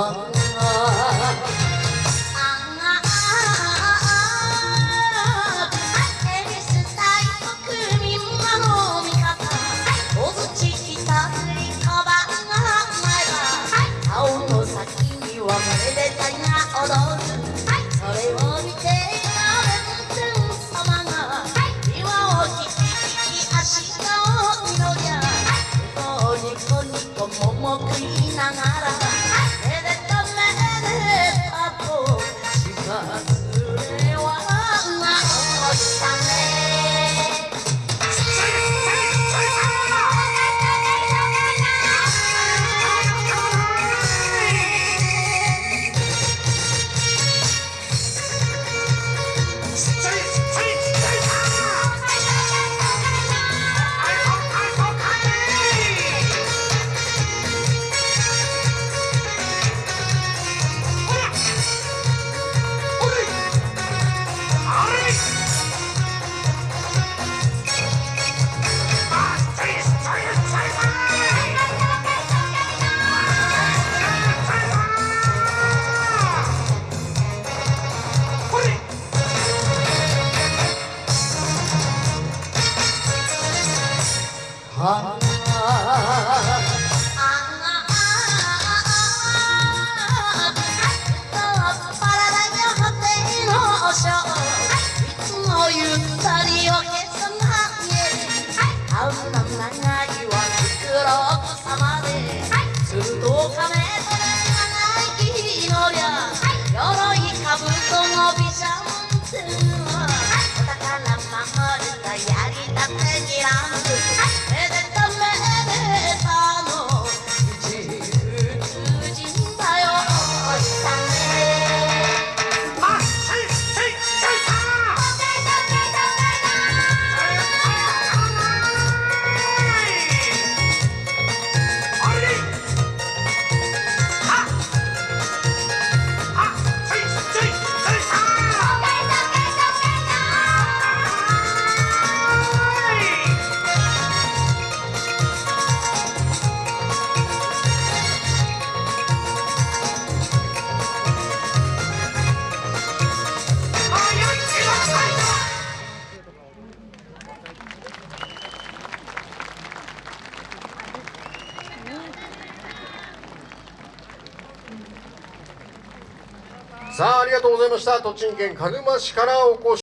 아. show. さあありがとうございました。栃木県鹿沼市からお越し